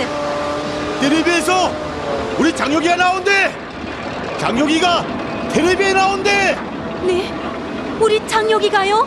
이동면을 보세요. 텔레비에서 우리 장혁이가 나온대. 장혁이가 텔레비에 나온대. 네, 우리 장혁이가요?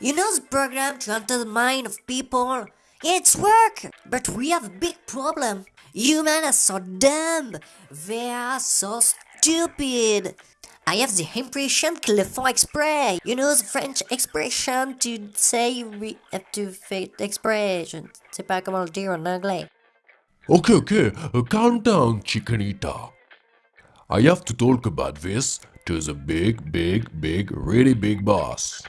You know the program to enter the mind of people? It's work, but we have a big problem. Humans are so dumb. They are so stupid. I have the impression qu'ils le font exprès. You know the French expression to say we have to fait exprès. Je ne sais pas comment le dire en anglais. Okay, okay, uh, calm down, Chicanita. I have to talk about this to the big, big, big, really big boss.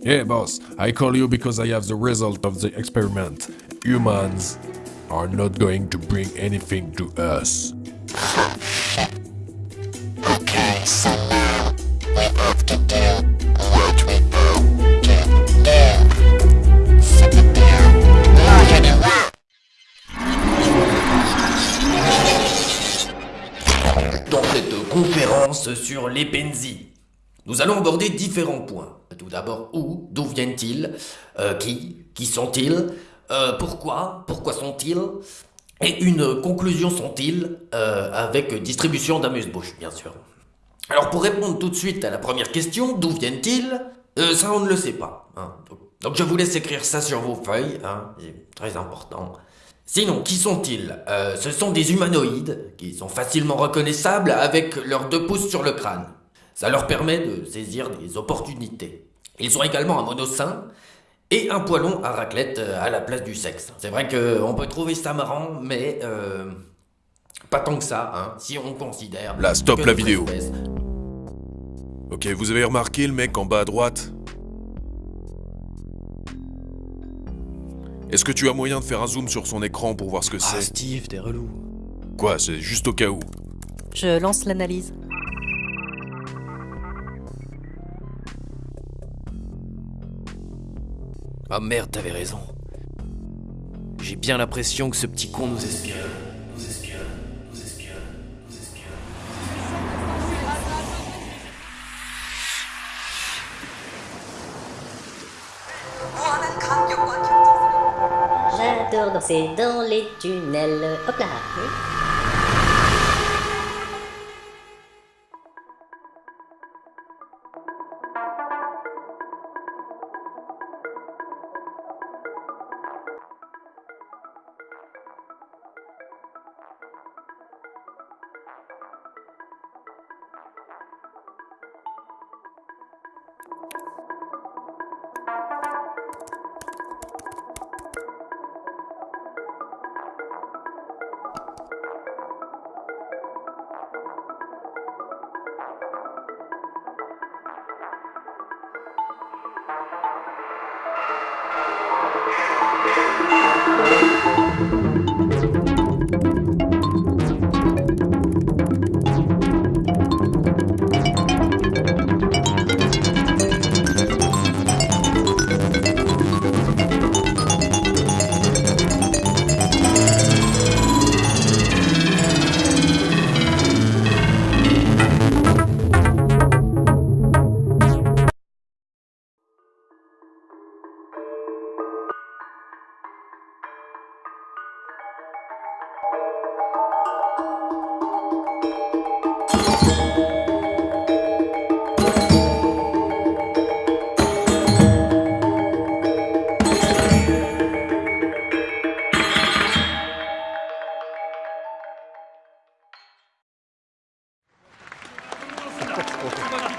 Yeah, boss, I call you because I have the result of the experiment. Humans are not going to bring anything to us. Sur les Penzi. Nous allons aborder différents points. Tout d'abord, où, d'où viennent-ils, euh, qui, qui sont-ils, euh, pourquoi, pourquoi sont-ils, et une conclusion sont-ils, euh, avec distribution d'amuse-bouche, bien sûr. Alors pour répondre tout de suite à la première question, d'où viennent-ils Ça on ne le sait pas. hein. Donc, donc je vous laisse écrire ça sur vos feuilles, hein, c'est très important. Sinon, qui sont-ils? Euh, Ce sont des humanoïdes qui sont facilement reconnaissables avec leurs deux pouces sur le crâne. Ça leur permet de saisir des opportunités. Ils ont également un monocein et un poilon à raclette euh, à la place du sexe. C'est vrai qu'on peut trouver ça marrant, mais euh, pas tant que ça, hein, si on considère... Là, stop la vidéo. espèce- Ok, vous avez remarqué le mec en bas à droite? Est-ce que tu as moyen de faire un zoom sur son écran pour voir ce que Ah, c'est Steve, t'es relou. Quoi, c'est juste au cas où. Je lance l'analyse. Ah merde, t'avais raison. J'ai bien l'impression que ce petit con nous espionne. Nous espionne, j'adore danser dans les tunnels. Hop là どうぞ。 오.